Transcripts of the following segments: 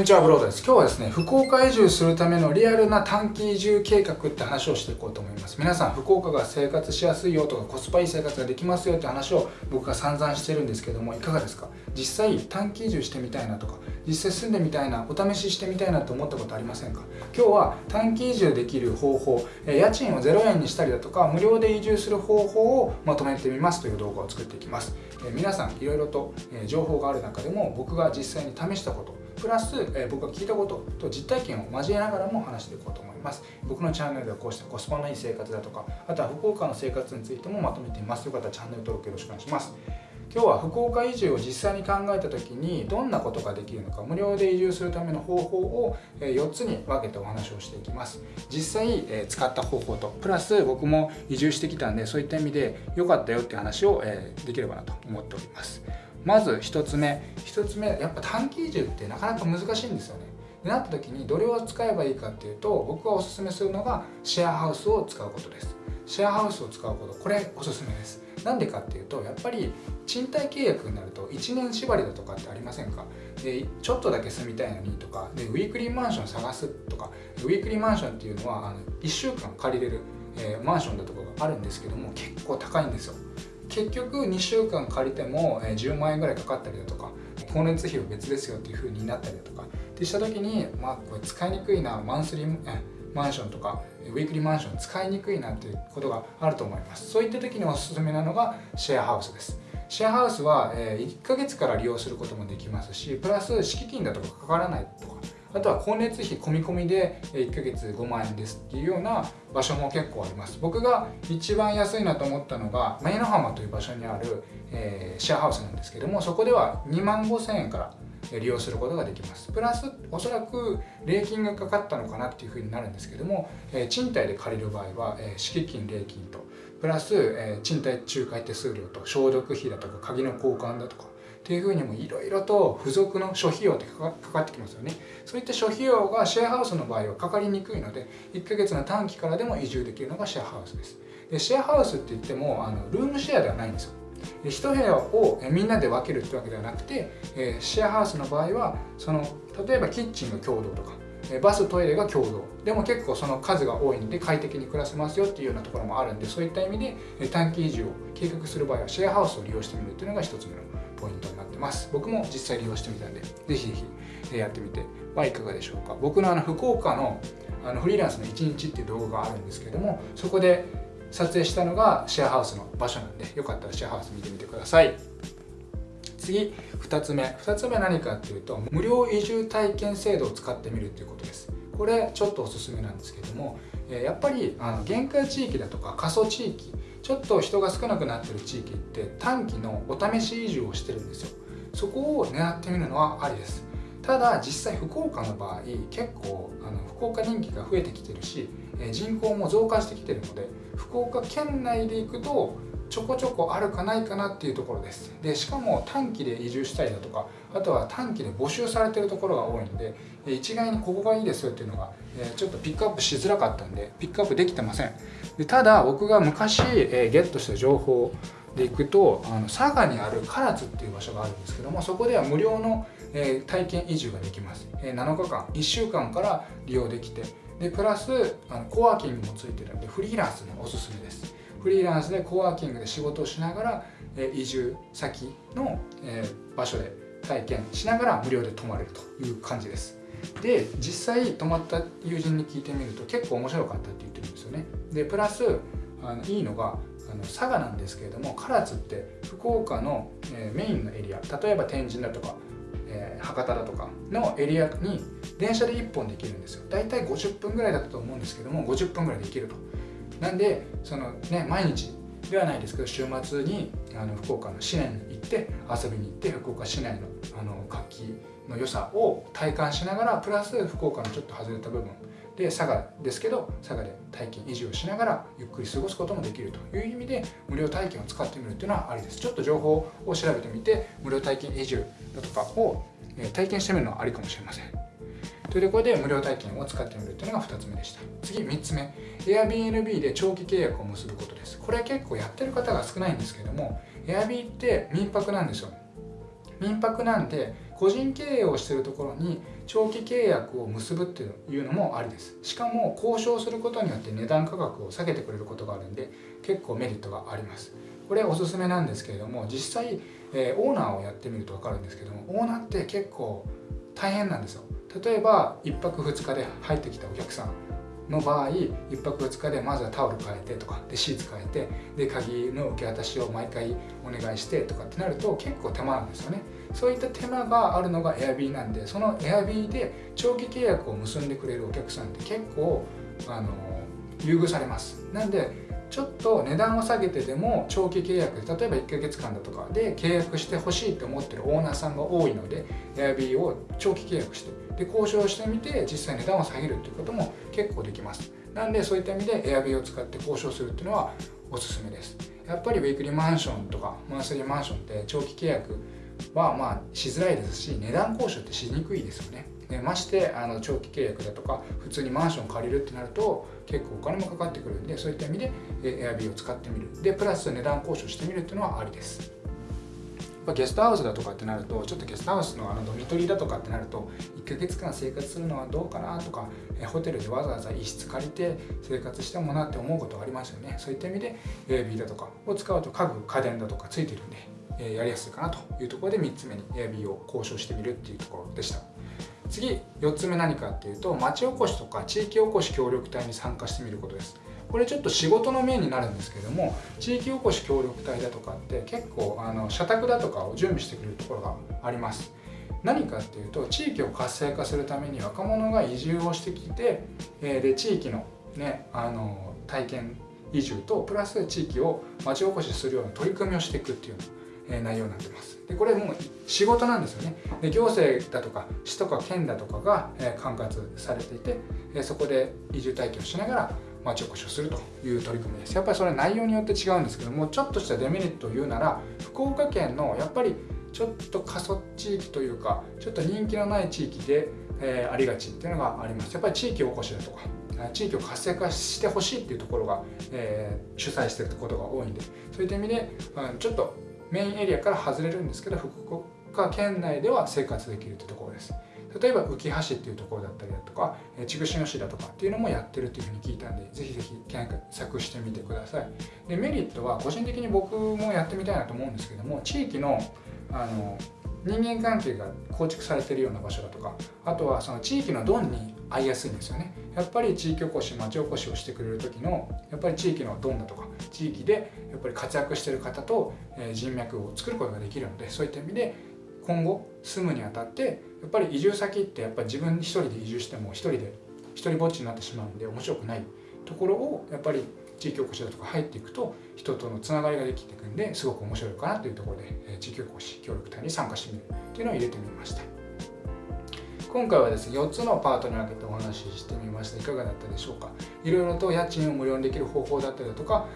こんにちは、ブロードです。今日はですね、福岡移住するためのリアルな短期移住計画って話をしていこうと思います。皆さん、福岡が生活しやすいよとか、コスパいい生活ができますよって話を僕が散々してるんですけども、いかがですか？実際、短期移住してみたいなとか、実際住んでみたいな、お試ししてみたいなと思ったことありませんか？今日は短期移住できる方法、家賃を0円にしたりだとか、無料で移住する方法をまとめてみますという動画を作っていきます。皆さん、いろいろと情報がある中でも、僕が実際に試したこと、プラス、え僕が聞いたことと実体験を交えながらも話していこうと思います。僕のチャンネルではこうしたコスパのいい生活だとかあとは福岡の生活についてもまとめています。よかったらチャンネル登録よろしくお願いします。今日は福岡移住を実際に考えた時にどんなことができるのか無料で移住するための方法を4つに分けてお話をしていきます。実際使った方法とプラス僕も移住してきたんでそういった意味で良かったよって話をできればなと思っております。まず1つ目。1つ目やっぱ短期移住ってなかなか難しいんですよね。でなった時にどれを使えばいいかっていうと僕がおすすめするのがシェアハウスを使うことです。シェアハウスを使うことこれおすすめです。なんでかっていうとやっぱり賃貸契約になると1年縛りだとかってありませんか？でちょっとだけ住みたいのにとかでウィークリーマンション探すとかウィークリーマンションっていうのはあの1週間借りれる、えー、マンションだとかがあるんですけども結構高いんですよ。結局2週間借りても10万円ぐらいかかったりだとか光熱費は別ですよっていう風になったりだとかってした時にまあこれ使いにくいなマンスリーマンションとかウィークリーマンション使いにくいなっていうことがあると思います。そういった時におすすめなのがシェアハウスです。シェアハウスは1ヶ月から利用することもできますしプラス敷金だとかかからないとかあとは光熱費込み込みで1ヶ月5万円ですっていうような場所も結構あります。僕が一番安いなと思ったのが前の浜という場所にある、えー、シェアハウスなんですけどもそこでは2万5000円から利用することができます。プラスおそらく礼金がかかったのかなっていうふうになるんですけども、えー、賃貸で借りる場合は、えー、敷金礼金とプラス、えー、賃貸仲介手数料と消毒費だとか鍵の交換だとかっていうふうにもいろいろと付属の諸費用ってかかってきますよね。そういった諸費用がシェアハウスの場合はかかりにくいので1ヶ月の短期からでも移住できるのがシェアハウスです。でシェアハウスって言ってもあのルームシェアではないんですよ。1部屋をみんなで分けるってわけではなくてシェアハウスの場合はその例えばキッチンが共同とかバストイレが共同。でも結構その数が多いので快適に暮らせますよっていうようなところもあるんでそういった意味で短期移住を計画する場合はシェアハウスを利用してみるっていうのが1つ目のポイントになってます。僕も実際利用してみたんでぜひぜひやってみてはいかがでしょうか。僕のあの福岡のあのフリーランスの1日っていう動画があるんですけれどもそこで撮影したのがシェアハウスの場所なんでよかったらシェアハウス見てみてください。次2つ目。2つ目何かっていうと無料移住体験制度を使ってみるっていうことです。これちょっとおすすめなんですけどもやっぱりあの限界地域だとか過疎地域ちょっと人が少なくなってる地域って短期のお試し移住をしてるんですよ。そこを狙ってみるのはありです。ただ実際福岡の場合結構あの福岡人気が増えてきてるし人口も増加してきてるので福岡県内で行くとちょこちょこあるかないかなっていうところです。でしかも短期で移住したりだとかあとは短期で募集されてるところが多いので一概にここがいいですよっていうのがちょっとピックアップしづらかったんでピックアップできてません。でただ僕が昔ゲットした情報で行くとあの佐賀にある唐津っていう場所があるんですけどもそこでは無料の体験移住ができます。7日間1週間から利用できてでプラスあのコワーキングもついてるんでフリーランスにおすすめです。フリーランスでコワーキングで仕事をしながら移住先の場所で体験しながら無料で泊まれるという感じです。で実際泊まった友人に聞いてみると結構面白かったって言ってるんですよね。でプラスあのいいのがあの佐賀なんですけれども唐津って福岡の、えメインのエリア例えば天神だとか、えー、博多だとかのエリアに電車で1本で行けるんですよ。大体50分ぐらいだったと思うんですけども50分ぐらいで行けると。なんでそのね毎日ではないですけど週末にあの福岡の市内にって遊びに行って福岡市内のあの活気の良さを体感しながらプラス福岡のちょっと外れた部分。で佐賀ですけど佐賀で体験維持をしながらゆっくり過ごすこともできるという意味で無料体験を使ってみるっていうのはありです。ちょっと情報を調べてみて無料体験移住だとかを体験してみるのはありかもしれません。というところで無料体験を使ってみるというのが2つ目でした。次3つ目。Airbnb で長期契約を結ぶことです。これは結構やってる方が少ないんですけども Airbnb って民泊なんですよ。民泊なんで個人経営をしてるところに長期契約を結ぶっていうのもありです。しかも交渉することによって値段価格を下げてくれることがあるんで結構メリットがあります。これおすすめなんですけれども実際、えー、オーナーをやってみると分かるんですけどもオーナーって結構大変なんですよ。例えば1泊2日で入ってきたお客さんの場合1泊2日でまずはタオル変えてとかでシーツ変えてで鍵の受け渡しを毎回お願いしてとかってなると結構手間なんですよね。そういった手間があるのが Airb なんでその Airb で長期契約を結んでくれるお客さんって結構あの優遇されます。なんでちょっと値段を下げてでも長期契約で例えば1ヶ月間だとかで契約してほしいと思ってるオーナーさんが多いので Airb を長期契約してで交渉してみて実際値段を下げるっていうことも結構できます。なんでそういった意味で Airb を使って交渉するっていうのはおすすめです。やっぱりウィークリーマンションとかマンスリーマンションって長期契約はまあしづらいですし値段交渉ってしにくいですよね。でましてあの長期契約だとか普通にマンション借りるってなると結構お金もかかってくるんでそういった意味で Airb を使ってみる。でプラス値段交渉してみるっていうのはありです。ゲストハウスだとかってなるとちょっとゲストハウスのあのドミトリーだとかってなると1ヶ月間生活するのはどうかなとかホテルでわざわざ一室借りて生活してもなって思うことがありますよね。そういった意味で Airb だとかを使うと家具家電だとかついてるんでやりやすいかなというところで3つ目に Airb を交渉してみるっていうところでした。次4つ目何かっていうと町おこしとか地域おこし協力隊に参加してみることです。これちょっと仕事の面になるんですけども地域おこし協力隊だとかって結構あの社宅だとかを準備してくれるところがあります。何かっていうと地域を活性化するために若者が移住をしてきてで地域のねあの体験移住とプラス地域を町おこしするような取り組みをしていくっていう内容になってます。でこれもう仕事なんですよね。で行政だとか市とか県だとかが管轄されていてそこで移住体験をしながら町おこしをするという取り組みです。やっぱりそれ内容によって違うんですけどもちょっとしたデメリットを言うなら福岡県のやっぱりちょっと過疎地域というかちょっと人気のない地域で、えー、ありがちっていうのがあります。やっぱり地域おこしだとか地域を活性化してほしいっていうところが、えー、主催してることが多いんでそういった意味で、うん、ちょっとメインエリアから外れるんですけど福岡県内では生活できるというところです。例えば浮橋っていうところだったりだとか筑紫野市だとかっていうのもやってるっていうふうに聞いたんでぜひぜひ検索してみてください。でメリットは個人的に僕もやってみたいなと思うんですけども地域のあの人間関係が構築されてるような場所だとかあとはその地域のドンに合いやすいんですよね。やっぱり地域おこし町おこしをしてくれる時のやっぱり地域のドンだとか地域でやっぱり活躍してる方と人脈を作ることができるのでそういった意味で今後住むにあたってやっぱり移住先ってやっぱり自分一人で移住しても一人で一人ぼっちになってしまうんで面白くないところをやっぱり地域おこしだとか入っていくと人とのつながりができていくんですごく面白いかなというところで地域おこし協力隊に参加してみるっていうのを入れてみました。今回はですね4つのパートに分けてお話ししてみました。いかがだったでしょうか？いろいろと家賃を無料にできる方法だったりだとか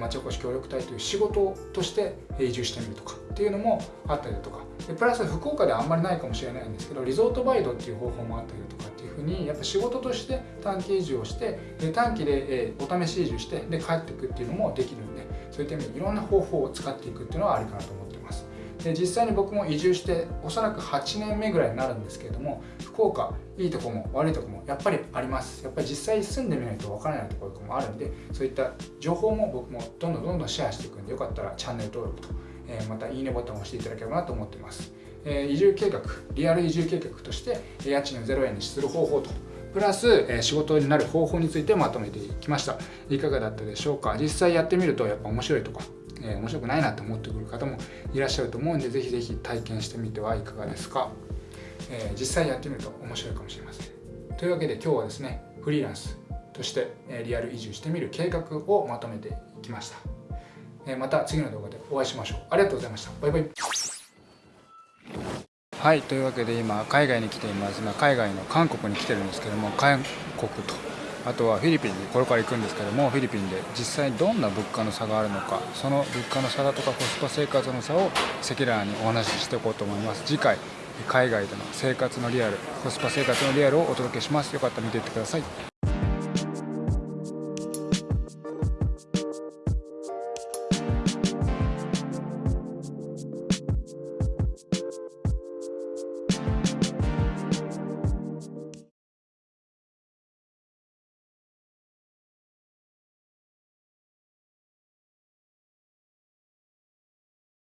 町おこし協力隊という仕事として移住してみるとかっていうのもあったりだとか。でプラス福岡ではあんまりないかもしれないんですけどリゾートバイトっていう方法もあったりだとかっていうふうにやっぱ仕事として短期移住をしてで短期でお試し移住してで帰っていくっていうのもできるんでそういった意味でいろんな方法を使っていくっていうのはありかなと思ってます。で実際に僕も移住しておそらく8年目ぐらいになるんですけれども福岡いいとこも悪いとこもやっぱりあります。やっぱり実際住んでみないとわからないところもあるんでそういった情報も僕もどんどんどんどんシェアしていくんでよかったらチャンネル登録とえまたいいねボタンを押していただければなと思っています、え移住計画リアル移住計画として家賃を0円にする方法とプラス、え仕事になる方法についてまとめていきました。いかがだったでしょうか？実際やってみるとやっぱ面白いとか、え面白くないなと思ってくる方もいらっしゃると思うんでぜひぜひ体験してみてはいかがですか、え実際やってみると面白いかもしれません。というわけで今日はですねフリーランスとしてリアル移住してみる計画をまとめていきました。えまた次の動画でお会いしましょう。ありがとうございました。バイバイ。はいというわけで今海外に来ています。今海外の韓国に来てるんですけども韓国と。あとはフィリピンにこれから行くんですけどもフィリピンで実際どんな物価の差があるのかその物価の差だとかコスパ生活の差を赤裸々にお話ししていこうと思います。次回海外での生活のリアルコスパ生活のリアルをお届けします。よかったら見ていってください。